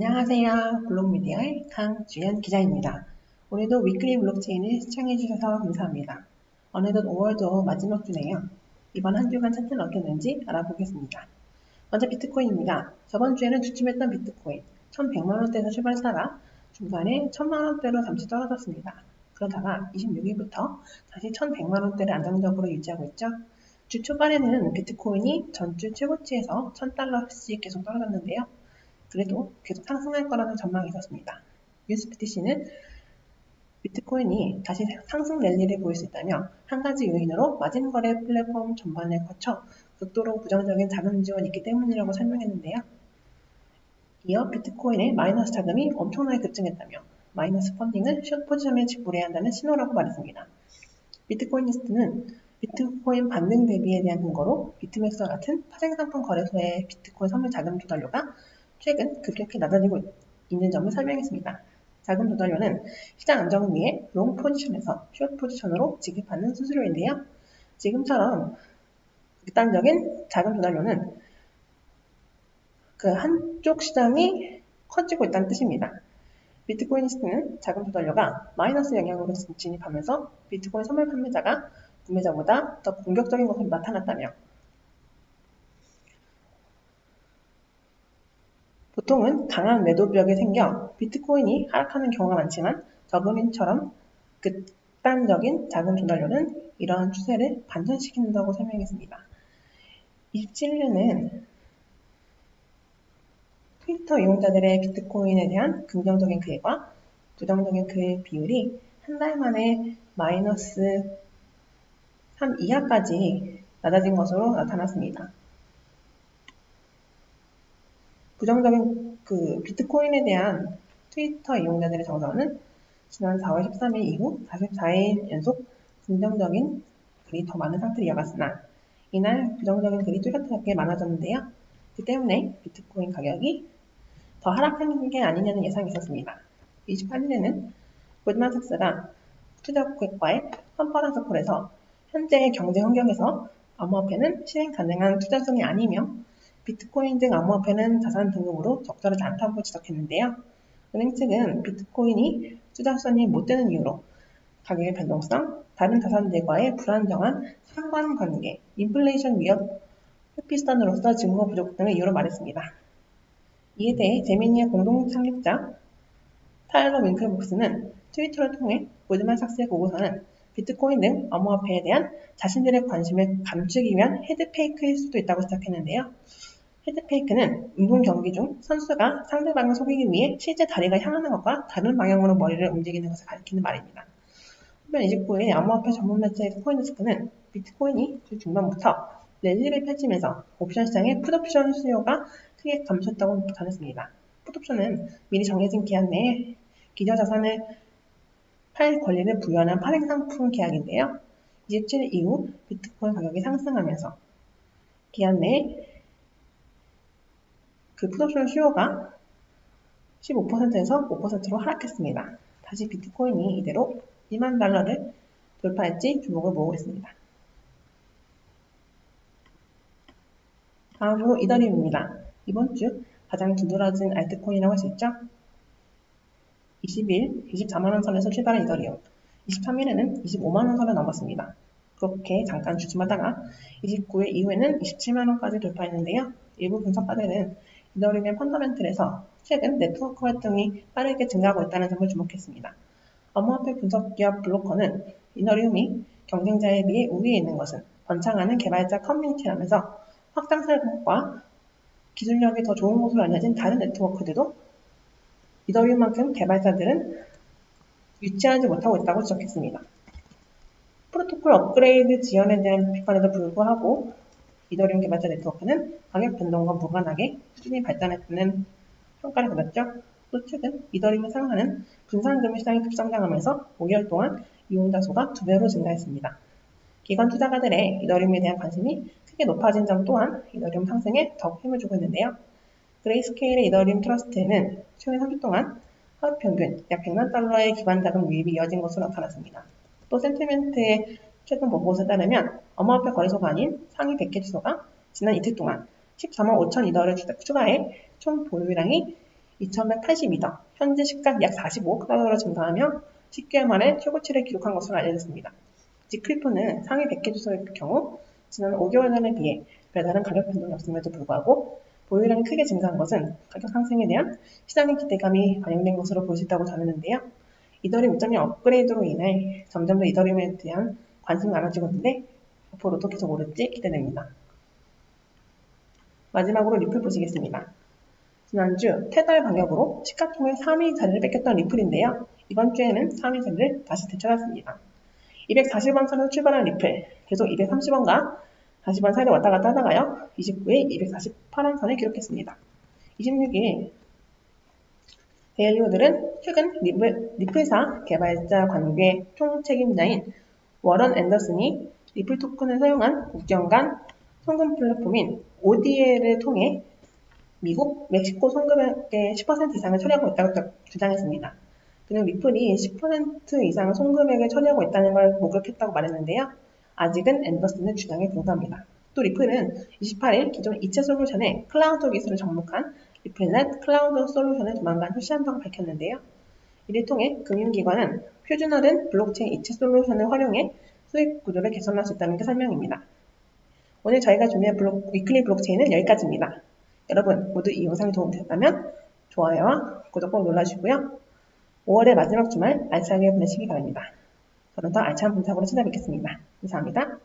안녕하세요. 블록미디어의 강주연 기자입니다. 오늘도 weekly 블록체인을 시청해주셔서 감사합니다. 어느덧 5월도 마지막 주네요. 이번 한 주간 차트는 어땠는지 알아보겠습니다. 먼저 비트코인입니다. 저번 주에는 주춤했던 비트코인 1100만원대에서 출발하다가 중간에 1000만원대로 잠시 떨어졌습니다. 그러다가 26일부터 다시 1100만원대를 안정적으로 유지하고 있죠. 주 초반에는 비트코인이 전주 최고치에서 1000달러씩 계속 떨어졌는데요. 그래도 계속 상승할 거라는 전망이 있었습니다. NewsBTC는 비트코인이 다시 상승 랠리를 보일 수 있다며 한 가지 요인으로 마진 거래 플랫폼 전반을 거쳐 극도로 부정적인 자금 지원이 있기 때문이라고 설명했는데요. 이어 비트코인의 마이너스 자금이 엄청나게 급증했다며 마이너스 펀딩을 숏 포지션에 지불해야 한다는 신호라고 말했습니다. 비트코이니스트는 비트코인 반등 대비에 대한 근거로 비트맥스와 같은 파생상품 거래소의 비트코인 선물 자금 조달료가 최근 급격히 낮아지고 있는 점을 설명했습니다. 자금 조달료는 시장 안정을 위해 long 포지션에서 short 포지션으로 지급하는 수수료인데요. 지금처럼 극단적인 자금 조달료는 그 한쪽 시장이 커지고 있다는 뜻입니다. 비트코이니스트는 자금 조달료가 마이너스 영역으로 진입하면서 비트코인 선물 판매자가 구매자보다 더 공격적인 것으로 나타났다며 보통은 강한 매도벽이 생겨 비트코인이 하락하는 경우가 많지만 저금인처럼 극단적인 자금 조달료는 이러한 추세를 반전시킨다고 설명했습니다. 27년은 트위터 이용자들의 비트코인에 대한 긍정적인 글과 부정적인 글 비율이 한 달 만에 마이너스 3 이하까지 낮아진 것으로 나타났습니다. 부정적인 그 비트코인에 대한 트위터 이용자들의 정서는 지난 4월 13일 이후 44일 연속 긍정적인 글이 더 많은 상태를 이어갔으나 이날 부정적인 글이 뚜렷하게 많아졌는데요. 그 때문에 비트코인 가격이 더 하락하는 게 아니냐는 예상이 있었습니다. 28일에는 골드만삭스가 투자 고객과의 컨퍼런스 콜에서 현재의 경제 환경에서 암호화폐는 실행 가능한 투자성이 아니며 비트코인 등 암호화폐는 자산 등급으로 적절하지 않다고 지적했는데요. 은행 측은 비트코인이 투자성이 못 되는 이유로 가격의 변동성, 다른 자산들과의 불안정한 상관관계, 인플레이션 위협, 회피수단으로서 증거 부족 등을 이유로 말했습니다. 이에 대해 제미니의 공동 창립자 타일러 윙클복스는 트위터를 통해 골드만삭스의 보고서는 비트코인 등 암호화폐에 대한 자신들의 관심을 감추기 위한 헤드페이크일 수도 있다고 지적했는데요. 헤드페이크는 운동 경기 중 선수가 상대방을 속이기 위해 실제 다리가 향하는 것과 다른 방향으로 머리를 움직이는 것을 가리키는 말입니다. 후변 29일 암호화폐 전문 매체 코인데스크는 비트코인이 주 중반부터 랠리를 펼치면서 옵션 시장의 풋옵션 수요가 크게 감소했다고 전했습니다. 풋옵션은 미리 정해진 기한 내에 기저 자산을 팔 권리를 부여하는 파생 상품 계약인데요. 27일 이후 비트코인 가격이 상승하면서 기한 내에 그 풋옵션 수요가 15%에서 5%로 하락했습니다. 다시 비트코인이 이대로 2만 달러를 돌파할지 주목을 모으고 있습니다. 다음으로 이더리움입니다. 이번 주 가장 두드러진 알트코인이라고 할 수 있죠? 20일 24만원 선에서 출발한 이더리움, 23일에는 25만원 선을 넘었습니다. 그렇게 잠깐 주춤하다가 29일 이후에는 27만원까지 돌파했는데요. 일부 분석가들은 이더리움의 펀더멘틀에서 최근 네트워크 활동이 빠르게 증가하고 있다는 점을 주목했습니다. 암호화폐 분석 기업 블로커는 이더리움이 경쟁자에 비해 우위에 있는 것은 번창하는 개발자 커뮤니티라면서 확장설과 기술력이 더 좋은 것으로 알려진 다른 네트워크들도 이더리움만큼 개발자들은 유치하지 못하고 있다고 지적했습니다. 프로토콜 업그레이드 지연에 대한 비판에도 불구하고 이더리움 개발자 네트워크는 가격 변동과 무관하게 수준이 발전했다는 평가를 받았죠. 또 최근 이더리움을 사용하는 분산금융 시장이 급성장하면서 5개월 동안 이용자 수가 두 배로 증가했습니다. 기관 투자가들의 이더리움에 대한 관심이 크게 높아진 점 또한 이더리움 상승에 더욱 힘을 주고 있는데요. 그레이스케일의 이더리움 트러스트에는 최근 3주 동안 하루 평균 약 100만 달러의 기반 자금 유입이 이어진 것으로 나타났습니다. 또 센티멘트의 최근 보고서에 따르면 암호화폐 거래소가 아닌 상위 100개 주소가 지난 이틀 동안 14만 5천 이더를 추가해 총 보유량이 2182더, 현재 시가 약 45달러로 증가하며 10개월 만에 최고치를 기록한 것으로 알려졌습니다. 직 크립토는 상위 100개 주소의 경우 지난 5개월 전에 비해 별다른 가격 변동이 없음에도 불구하고 보유량이 크게 증가한 것은 가격 상승에 대한 시장의 기대감이 반영된 것으로 볼 수 있다고 전했는데요. 이더리움 2.0 업그레이드로 인해 점점 더 이더리움에 대한 관심이 많아지고 있는데 앞으로도 계속 오를지 기대됩니다. 마지막으로 리플 보시겠습니다. 지난주 테더 반격으로 시가총액 3위 자리를 뺏겼던 리플인데요. 이번 주에는 3위 자리를 다시 되찾았습니다. 240원 선에서 출발한 리플, 계속 230원과 40원 사이를 왔다 갔다 하다가요. 29일 248원 선을 기록했습니다. 26일 데일리호들은 최근 리플, 리플사 개발자 관계 총책임자인 워런 앤더슨이 리플 토큰을 사용한 국경 간 송금 플랫폼인 ODL을 통해 미국, 멕시코 송금액의 10% 이상을 처리하고 있다고 주장했습니다. 그는 리플이 10% 이상 송금액을 처리하고 있다는 걸 목격했다고 말했는데요. 아직은 앤더슨의 주장에 불과합니다. 또 리플은 28일 기존 이체 솔루션의 클라우드 기술을 접목한 리플넷 클라우드 솔루션을 조만간 출시한다고 밝혔는데요. 이를 통해 금융기관은 표준화된 블록체인 이체 솔루션을 활용해 수익 구조를 개선할 수 있다는 게 설명입니다. 오늘 저희가 준비한 블록, 위클리 블록체인은 여기까지입니다. 여러분 모두 이 영상이 도움되셨다면 좋아요와 구독 꼭 눌러주시고요. 5월의 마지막 주말 알차게 보내시기 바랍니다. 저는 더 알찬 분석으로 찾아뵙겠습니다. 감사합니다.